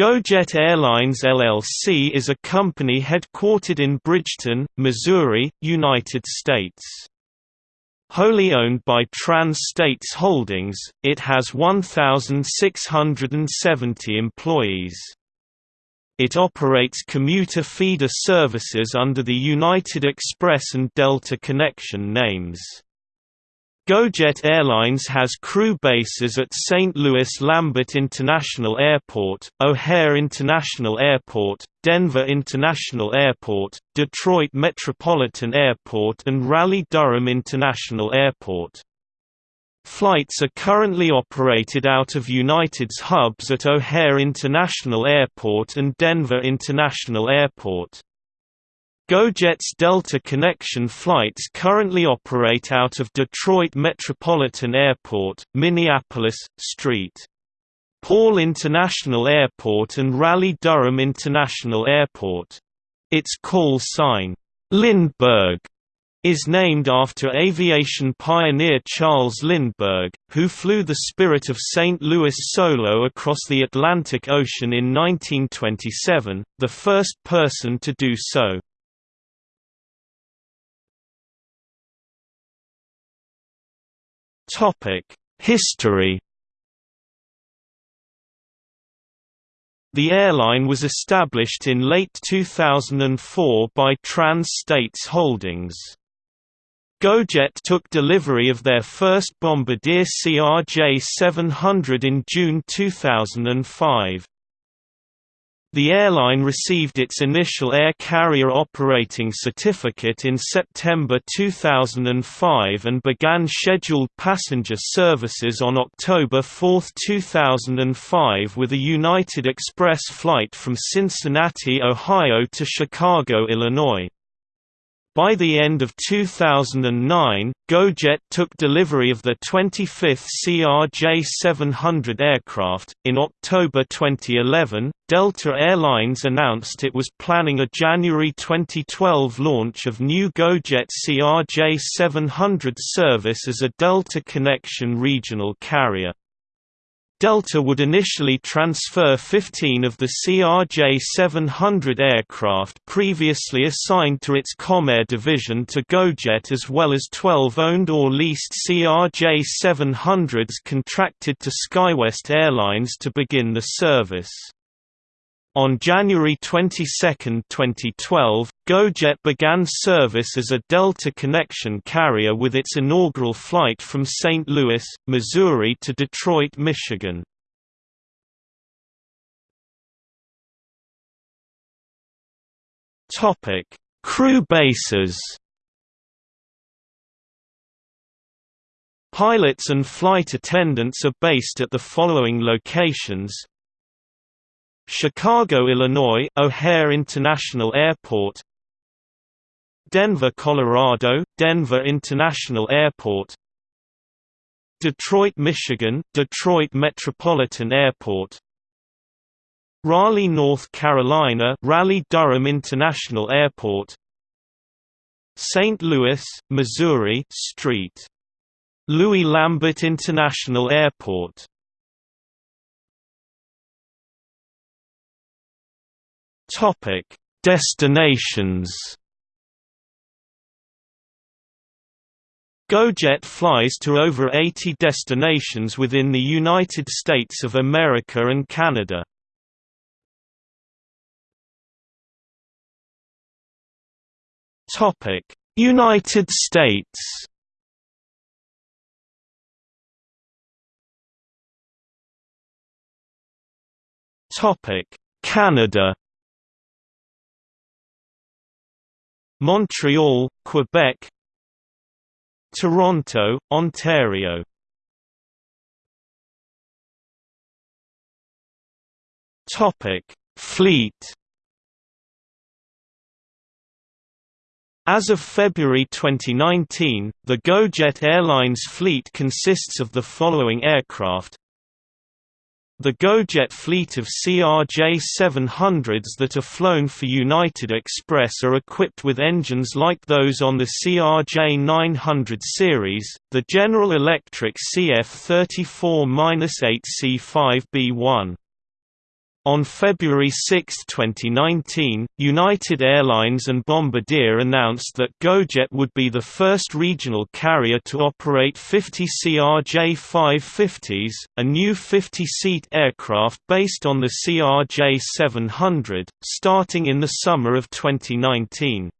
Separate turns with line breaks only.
GoJet Airlines LLC is a company headquartered in Bridgeton, Missouri, United States. Wholly owned by Trans-States Holdings, it has 1,670 employees. It operates commuter feeder services under the United Express and Delta Connection names. GoJet Airlines has crew bases at St. Louis Lambert International Airport, O'Hare International Airport, Denver International Airport, Detroit Metropolitan Airport and Raleigh-Durham International Airport. Flights are currently operated out of United's hubs at O'Hare International Airport and Denver International Airport. GoJet's Delta Connection flights currently operate out of Detroit Metropolitan Airport, Minneapolis, St. Paul International Airport and Raleigh-Durham International Airport. Its call sign, Lindbergh, is named after aviation pioneer Charles Lindbergh, who flew the Spirit of St. Louis solo across the Atlantic Ocean in 1927, the first person to do so. History. The airline was established in late 2004 by Trans-States Holdings. GoJet took delivery of their first Bombardier CRJ-700 in June 2005. The airline received its initial air carrier operating certificate in September 2005 and began scheduled passenger services on October 4, 2005 with a United Express flight from Cincinnati, Ohio to Chicago, Illinois. By the end of 2009, GoJet took delivery of the 25th CRJ-700 aircraft. In October 2011, Delta Airlines announced it was planning a January 2012 launch of new GoJet CRJ-700 service as a Delta Connection regional carrier. Delta would initially transfer 15 of the CRJ-700 aircraft previously assigned to its Comair division to GoJet as well as 12 owned or leased CRJ-700s contracted to SkyWest Airlines to begin the service. On January 22, 2012, GoJet began service as a Delta Connection carrier with its inaugural flight from St. Louis, Missouri to Detroit, Michigan. Topic: Crew bases Pilots and flight attendants are based at the following locations Chicago, Illinois O'Hare International Airport Denver, Colorado Denver International Airport Detroit, Michigan Detroit Metropolitan Airport Raleigh, North Carolina Raleigh-Durham International Airport St. Louis, Missouri St. Louis Lambert International Airport Topic: Destinations. GoJet flies to over 80 destinations within the United States of America and Canada. Topic: United States. Topic: Canada. Montreal, Quebec Toronto, Ontario Fleet. As of February 2019, the GoJet Airlines fleet consists of the following aircraft the GoJet fleet of CRJ-700s that are flown for United Express are equipped with engines like those on the CRJ-900 series, the General Electric CF34-8C5B1. On February 6, 2019, United Airlines and Bombardier announced that GoJet would be the first regional carrier to operate 50 CRJ-550s, a new 50-seat aircraft based on the CRJ-700, starting in the summer of 2019.